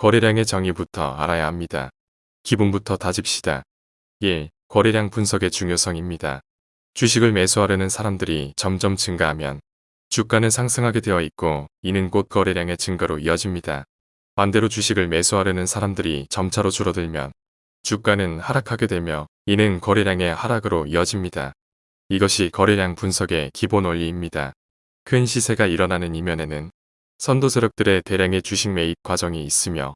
거래량의 정의부터 알아야 합니다. 기본부터 다집시다. 1. 거래량 분석의 중요성입니다. 주식을 매수하려는 사람들이 점점 증가하면 주가는 상승하게 되어 있고 이는 곧 거래량의 증가로 이어집니다. 반대로 주식을 매수하려는 사람들이 점차로 줄어들면 주가는 하락하게 되며 이는 거래량의 하락으로 이어집니다. 이것이 거래량 분석의 기본 원리입니다. 큰 시세가 일어나는 이면에는 선도 세력들의 대량의 주식 매입 과정이 있으며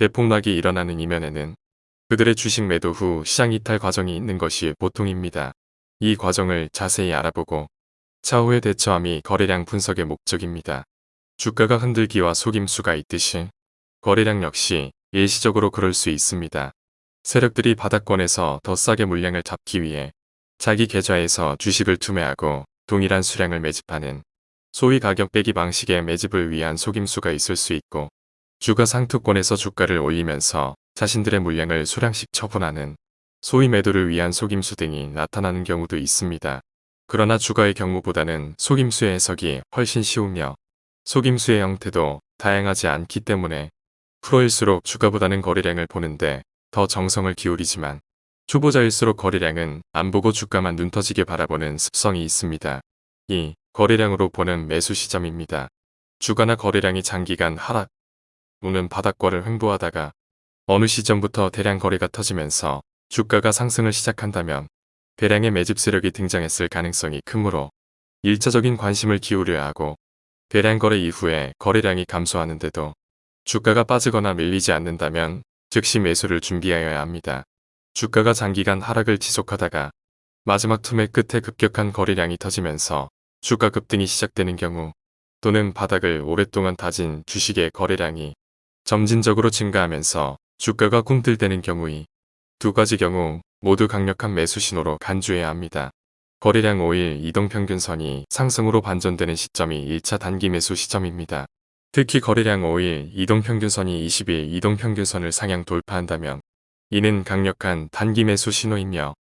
대폭락이 일어나는 이면에는 그들의 주식 매도 후 시장 이탈 과정이 있는 것이 보통입니다. 이 과정을 자세히 알아보고 차후에 대처함이 거래량 분석의 목적입니다. 주가가 흔들기와 속임수가 있듯이 거래량 역시 일시적으로 그럴 수 있습니다. 세력들이 바닥권에서 더 싸게 물량을 잡기 위해 자기 계좌에서 주식을 투매하고 동일한 수량을 매집하는 소위 가격 빼기 방식의 매집을 위한 속임수가 있을 수 있고 주가 상투권에서 주가를 올리면서 자신들의 물량을 소량씩 처분하는 소위 매도를 위한 속임수 등이 나타나는 경우도 있습니다. 그러나 주가의 경우보다는 속임수의 해석이 훨씬 쉬우며 속임수의 형태도 다양하지 않기 때문에 프로일수록 주가보다는 거래량을 보는데 더 정성을 기울이지만 초보자일수록 거래량은 안 보고 주가만 눈 터지게 바라보는 습성이 있습니다. 2. 거래량으로 보는 매수 시점입니다. 주가나 거래량이 장기간 하락 또는 바닥권을 횡보하다가 어느 시점부터 대량 거래가 터지면서 주가가 상승을 시작한다면 대량의 매집 세력이 등장했을 가능성이 크므로 1차적인 관심을 기울여야 하고 대량 거래 이후에 거래량이 감소하는데도 주가가 빠지거나 밀리지 않는다면 즉시 매수를 준비하여야 합니다. 주가가 장기간 하락을 지속하다가 마지막 투매 끝에 급격한 거래량이 터지면서 주가 급등이 시작되는 경우 또는 바닥을 오랫동안 다진 주식의 거래량이 점진적으로 증가하면서 주가가 꿈틀대는 경우이 두 가지 경우 모두 강력한 매수 신호로 간주해야 합니다. 거래량 5일 이동평균선이 상승으로 반전되는 시점이 1차 단기 매수 시점입니다. 특히 거래량 5일 이동평균선이 20일 이동평균선을 상향 돌파한다면 이는 강력한 단기 매수 신호이며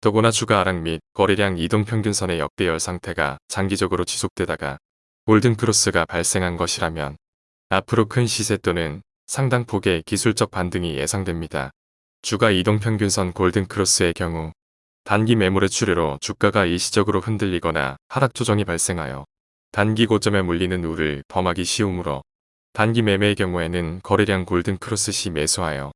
더구나 주가 하락 및 거래량 이동평균선의 역대열 상태가 장기적으로 지속되다가 골든크로스가 발생한 것이라면 앞으로 큰 시세 또는 상당 폭의 기술적 반등이 예상됩니다. 주가 이동평균선 골든크로스의 경우 단기 매물의 출혈로 주가가 일시적으로 흔들리거나 하락 조정이 발생하여 단기 고점에 물리는 우를 범하기 쉬우므로 단기 매매의 경우에는 거래량 골든크로스 시 매수하여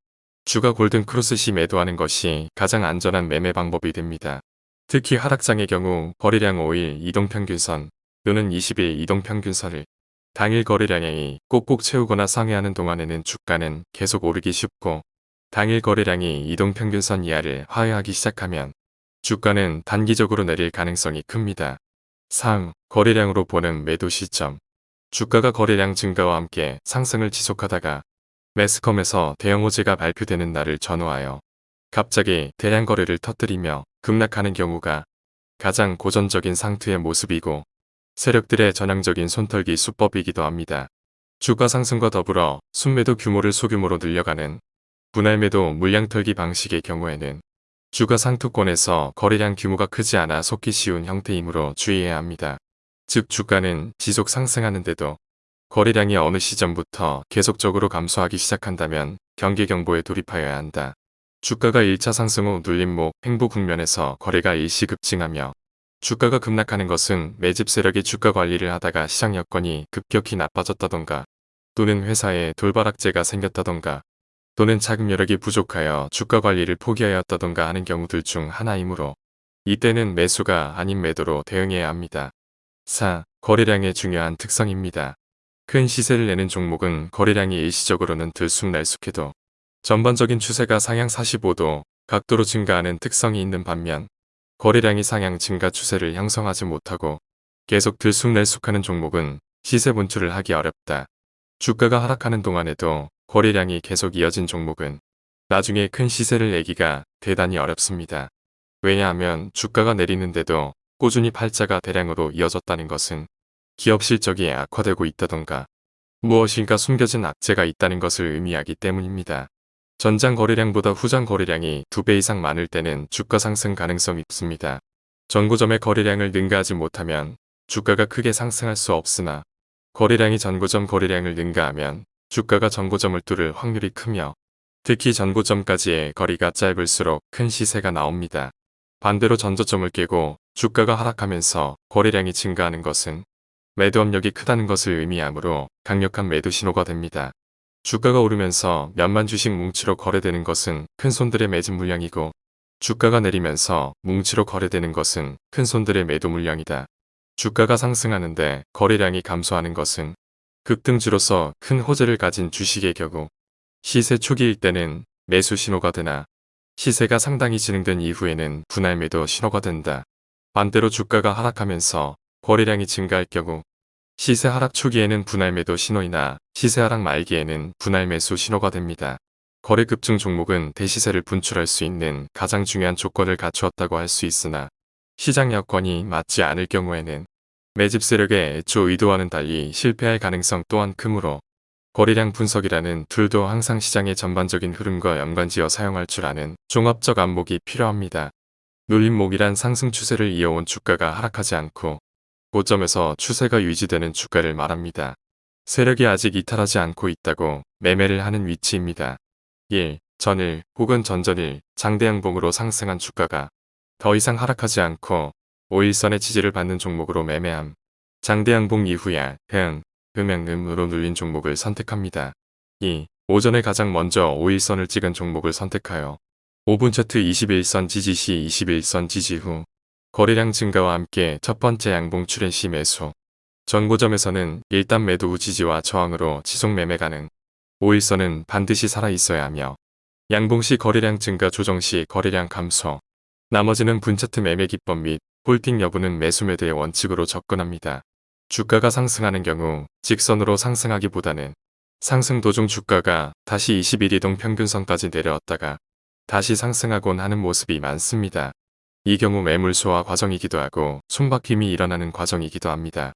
주가 골든크로스 시 매도하는 것이 가장 안전한 매매 방법이 됩니다. 특히 하락장의 경우 거래량 5일 이동평균선 또는 20일 이동평균선을 당일 거래량이 꼭꼭 채우거나 상회하는 동안에는 주가는 계속 오르기 쉽고 당일 거래량이 이동평균선 이하를 하회하기 시작하면 주가는 단기적으로 내릴 가능성이 큽니다. 3. 거래량으로 보는 매도 시점 주가가 거래량 증가와 함께 상승을 지속하다가 매스컴에서 대형 호재가 발표되는 날을 전후하여 갑자기 대량 거래를 터뜨리며 급락하는 경우가 가장 고전적인 상투의 모습이고 세력들의 전향적인 손털기 수법이기도 합니다. 주가 상승과 더불어 순매도 규모를 소규모로 늘려가는 분할매도 물량털기 방식의 경우에는 주가 상투권에서 거래량 규모가 크지 않아 속기 쉬운 형태이므로 주의해야 합니다. 즉 주가는 지속 상승하는데도 거래량이 어느 시점부터 계속적으로 감소하기 시작한다면 경계경보에 돌입하여야 한다. 주가가 1차 상승 후 눌림목 행보 국면에서 거래가 일시 급증하며 주가가 급락하는 것은 매집 세력이 주가 관리를 하다가 시장 여건이 급격히 나빠졌다던가 또는 회사에 돌발악재가 생겼다던가 또는 자금 여력이 부족하여 주가 관리를 포기하였다던가 하는 경우들 중 하나이므로 이때는 매수가 아닌 매도로 대응해야 합니다. 4. 거래량의 중요한 특성입니다. 큰 시세를 내는 종목은 거래량이 일시적으로는 들쑥날쑥해도 전반적인 추세가 상향 45도 각도로 증가하는 특성이 있는 반면 거래량이 상향 증가 추세를 형성하지 못하고 계속 들쑥날쑥하는 종목은 시세 분출을 하기 어렵다. 주가가 하락하는 동안에도 거래량이 계속 이어진 종목은 나중에 큰 시세를 내기가 대단히 어렵습니다. 왜냐하면 주가가 내리는데도 꾸준히 팔자가 대량으로 이어졌다는 것은 기업 실적이 악화되고 있다던가 무엇인가 숨겨진 악재가 있다는 것을 의미하기 때문입니다. 전장 거래량보다 후장 거래량이 2배 이상 많을 때는 주가 상승 가능성이 있습니다. 전고점의 거래량을 능가하지 못하면 주가가 크게 상승할 수 없으나 거래량이 전고점 거래량을 능가하면 주가가 전고점을 뚫을 확률이 크며 특히 전고점까지의 거리가 짧을수록 큰 시세가 나옵니다. 반대로 전저점을 깨고 주가가 하락하면서 거래량이 증가하는 것은 매도 압력이 크다는 것을 의미하므로 강력한 매도 신호가 됩니다. 주가가 오르면서 몇만 주식 뭉치로 거래되는 것은 큰 손들의 매집 물량이고 주가가 내리면서 뭉치로 거래되는 것은 큰 손들의 매도 물량이다. 주가가 상승하는데 거래량이 감소하는 것은 급등주로서 큰 호재를 가진 주식의 경우 시세 초기일 때는 매수 신호가 되나 시세가 상당히 진행된 이후에는 분할 매도 신호가 된다. 반대로 주가가 하락하면서 거래량이 증가할 경우 시세 하락 초기에는 분할 매도 신호이나 시세 하락 말기에는 분할 매수 신호가 됩니다. 거래 급증 종목은 대시세를 분출할 수 있는 가장 중요한 조건을 갖추었다고 할 수 있으나 시장 여건이 맞지 않을 경우에는 매집 세력의 애초 의도와는 달리 실패할 가능성 또한 크므로 거래량 분석이라는 툴도 항상 시장의 전반적인 흐름과 연관지어 사용할 줄 아는 종합적 안목이 필요합니다. 눌림목이란 상승 추세를 이어온 주가가 하락하지 않고 고점에서 추세가 유지되는 주가를 말합니다. 세력이 아직 이탈하지 않고 있다고 매매를 하는 위치입니다. 1. 전일 혹은 전전일 장대양봉으로 상승한 주가가 더 이상 하락하지 않고 5일선의 지지를 받는 종목으로 매매함. 장대양봉 이후야 등, 음양음으로 눌린 종목을 선택합니다. 2. 오전에 가장 먼저 5일선을 찍은 종목을 선택하여 5분 차트 21선 지지 시 21선 지지 후 거래량 증가와 함께 첫 번째 양봉 출현 시 매수. 전고점에서는 일단 매도 후 지지와 저항으로 지속 매매 가능. 5일선은 반드시 살아있어야 하며 양봉 시 거래량 증가 조정 시 거래량 감소. 나머지는 분차트 매매 기법 및 홀팅 여부는 매수 매도의 원칙으로 접근합니다. 주가가 상승하는 경우 직선으로 상승하기보다는 상승 도중 주가가 다시 21이동 평균선까지 내려왔다가 다시 상승하곤 하는 모습이 많습니다. 이 경우 매물 소화 과정이기도 하고 손바뀜이 일어나는 과정이기도 합니다.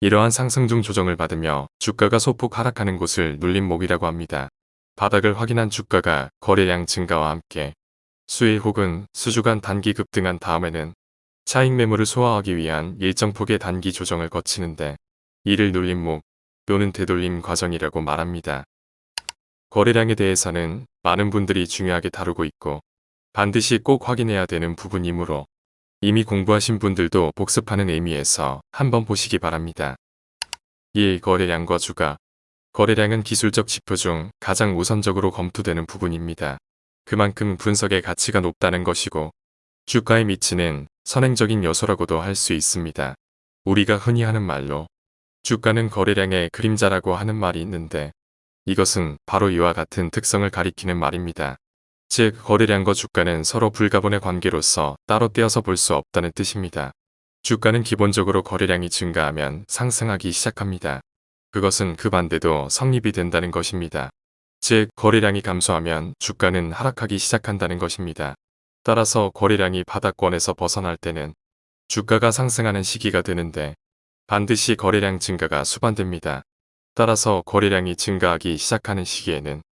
이러한 상승 중 조정을 받으며 주가가 소폭 하락하는 곳을 눌림목이라고 합니다. 바닥을 확인한 주가가 거래량 증가와 함께 수일 혹은 수주간 단기 급등한 다음에는 차익 매물을 소화하기 위한 일정 폭의 단기 조정을 거치는데 이를 눌림목 또는 되돌림 과정이라고 말합니다. 거래량에 대해서는 많은 분들이 중요하게 다루고 있고 반드시 꼭 확인해야 되는 부분이므로 이미 공부하신 분들도 복습하는 의미에서 한번 보시기 바랍니다. 1. 거래량과 주가 거래량은 기술적 지표 중 가장 우선적으로 검토되는 부분입니다. 그만큼 분석의 가치가 높다는 것이고 주가에 미치는 선행적인 요소라고도 할 수 있습니다. 우리가 흔히 하는 말로 주가는 거래량의 그림자라고 하는 말이 있는데 이것은 바로 이와 같은 특성을 가리키는 말입니다. 즉 거래량과 주가는 서로 불가분의 관계로서 따로 떼어서 볼 수 없다는 뜻입니다. 주가는 기본적으로 거래량이 증가하면 상승하기 시작합니다. 그것은 그 반대도 성립이 된다는 것입니다. 즉 거래량이 감소하면 주가는 하락하기 시작한다는 것입니다. 따라서 거래량이 바닥권에서 벗어날 때는 주가가 상승하는 시기가 되는데 반드시 거래량 증가가 수반됩니다. 따라서 거래량이 증가하기 시작하는 시기에는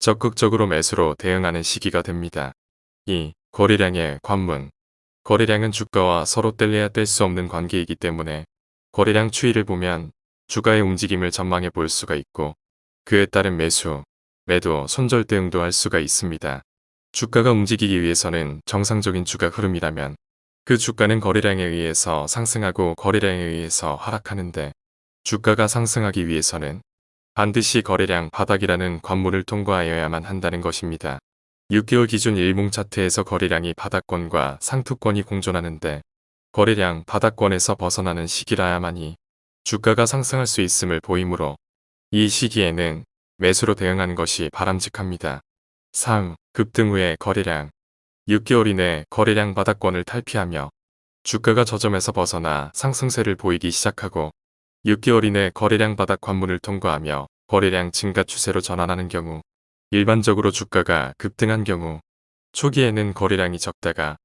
적극적으로 매수로 대응하는 시기가 됩니다. 2. 거래량의 관문 거래량은 주가와 서로 뗄래야 뗄 수 없는 관계이기 때문에 거래량 추이를 보면 주가의 움직임을 전망해 볼 수가 있고 그에 따른 매수, 매도, 손절 대응도 할 수가 있습니다. 주가가 움직이기 위해서는 정상적인 주가 흐름이라면 그 주가는 거래량에 의해서 상승하고 거래량에 의해서 하락하는데 주가가 상승하기 위해서는 반드시 거래량 바닥이라는 관문을 통과하여야만 한다는 것입니다. 6개월 기준 일봉 차트에서 거래량이 바닥권과 상투권이 공존하는데 거래량 바닥권에서 벗어나는 시기라야만이 주가가 상승할 수 있음을 보이므로 이 시기에는 매수로 대응하는 것이 바람직합니다. 3. 급등 후의 거래량 6개월 이내 거래량 바닥권을 탈피하며 주가가 저점에서 벗어나 상승세를 보이기 시작하고 6개월 이내 거래량 바닥 관문을 통과하며 거래량 증가 추세로 전환하는 경우 일반적으로 주가가 급등한 경우 초기에는 거래량이 적다가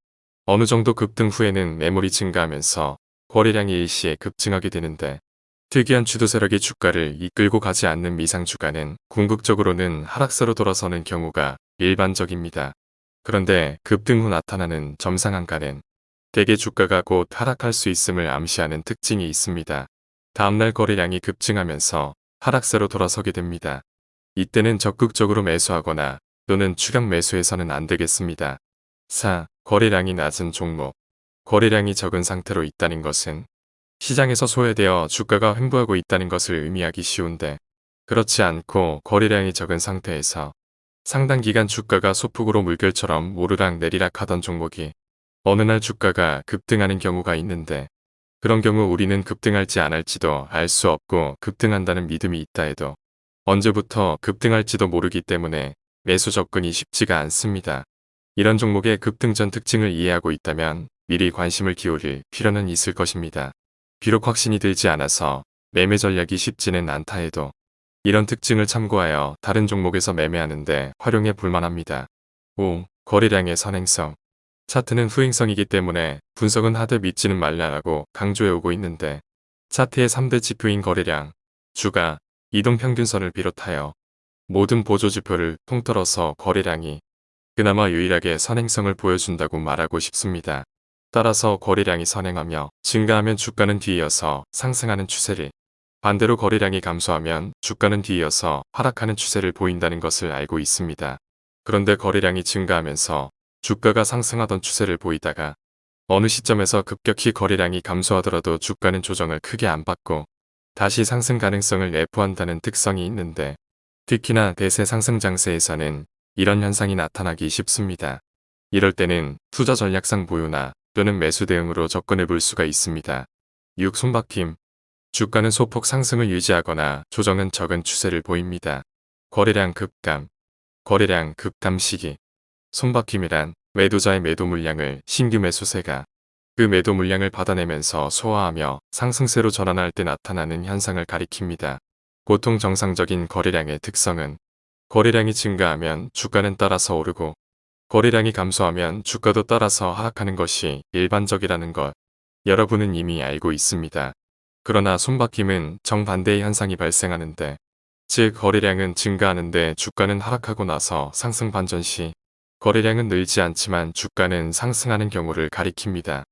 어느 정도 급등 후에는 매물이 증가하면서 거래량이 일시에 급증하게 되는데 특이한 주도 세력이 주가를 이끌고 가지 않는 미상 주가는 궁극적으로는 하락세로 돌아서는 경우가 일반적입니다. 그런데 급등 후 나타나는 점상한가는 대개 주가가 곧 하락할 수 있음을 암시하는 특징이 있습니다. 다음날 거래량이 급증하면서 하락세로 돌아서게 됩니다. 이때는 적극적으로 매수하거나 또는 추격 매수해서는 안 되겠습니다. 4. 거래량이 낮은 종목. 거래량이 적은 상태로 있다는 것은 시장에서 소외되어 주가가 횡보하고 있다는 것을 의미하기 쉬운데 그렇지 않고 거래량이 적은 상태에서 상당 기간 주가가 소폭으로 물결처럼 오르락 내리락 하던 종목이 어느 날 주가가 급등하는 경우가 있는데 그런 경우 우리는 급등할지 안 할지도 알 수 없고 급등한다는 믿음이 있다 해도 언제부터 급등할지도 모르기 때문에 매수 접근이 쉽지가 않습니다. 이런 종목의 급등 전 특징을 이해하고 있다면 미리 관심을 기울일 필요는 있을 것입니다. 비록 확신이 들지 않아서 매매 전략이 쉽지는 않다 해도 이런 특징을 참고하여 다른 종목에서 매매하는데 활용해 볼만합니다. 5. 거래량의 선행성 차트는 후행성이기 때문에 분석은 하되 믿지는 말라라고 강조해오고 있는데 차트의 3대 지표인 거래량, 주가, 이동평균선을 비롯하여 모든 보조지표를 통틀어서 거래량이 그나마 유일하게 선행성을 보여준다고 말하고 싶습니다. 따라서 거래량이 선행하며 증가하면 주가는 뒤이어서 상승하는 추세를 반대로 거래량이 감소하면 주가는 뒤이어서 하락하는 추세를 보인다는 것을 알고 있습니다. 그런데 거래량이 증가하면서 주가가 상승하던 추세를 보이다가 어느 시점에서 급격히 거래량이 감소하더라도 주가는 조정을 크게 안 받고 다시 상승 가능성을 내포한다는 특성이 있는데 특히나 대세 상승 장세에서는 이런 현상이 나타나기 쉽습니다. 이럴 때는 투자 전략상 보유나 또는 매수 대응으로 접근해 볼 수가 있습니다. 6. 손바뀜 주가는 소폭 상승을 유지하거나 조정은 적은 추세를 보입니다. 거래량 급감 거래량 급감 시기 손바뀜이란 매도자의 매도 물량을 신규 매수세가 그 매도 물량을 받아내면서 소화하며 상승세로 전환할 때 나타나는 현상을 가리킵니다. 보통 정상적인 거래량의 특성은 거래량이 증가하면 주가는 따라서 오르고 거래량이 감소하면 주가도 따라서 하락하는 것이 일반적이라는 것 여러분은 이미 알고 있습니다. 그러나 손바뀜은 정반대의 현상이 발생하는데 즉 거래량은 증가하는데 주가는 하락하고 나서 상승 반전 시 거래량은 늘지 않지만 주가는 상승하는 경우를 가리킵니다.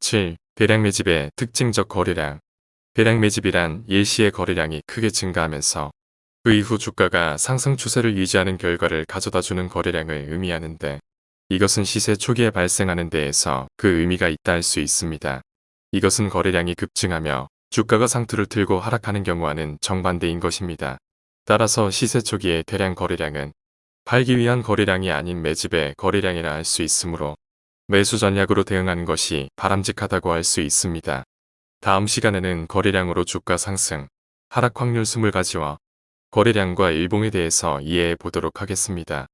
7. 대량 매집의 특징적 거래량 대량 매집이란 일시의 거래량이 크게 증가하면서 그 이후 주가가 상승 추세를 유지하는 결과를 가져다주는 거래량을 의미하는데 이것은 시세 초기에 발생하는 데에서 그 의미가 있다 할 수 있습니다. 이것은 거래량이 급증하며 주가가 상투를 틀고 하락하는 경우와는 정반대인 것입니다. 따라서 시세 초기의 대량 거래량은 팔기 위한 거래량이 아닌 매집의 거래량이라 할 수 있으므로 매수 전략으로 대응하는 것이 바람직하다고 할 수 있습니다. 다음 시간에는 거래량으로 주가 상승, 하락 확률 20가지와 거래량과 일봉에 대해서 이해해 보도록 하겠습니다.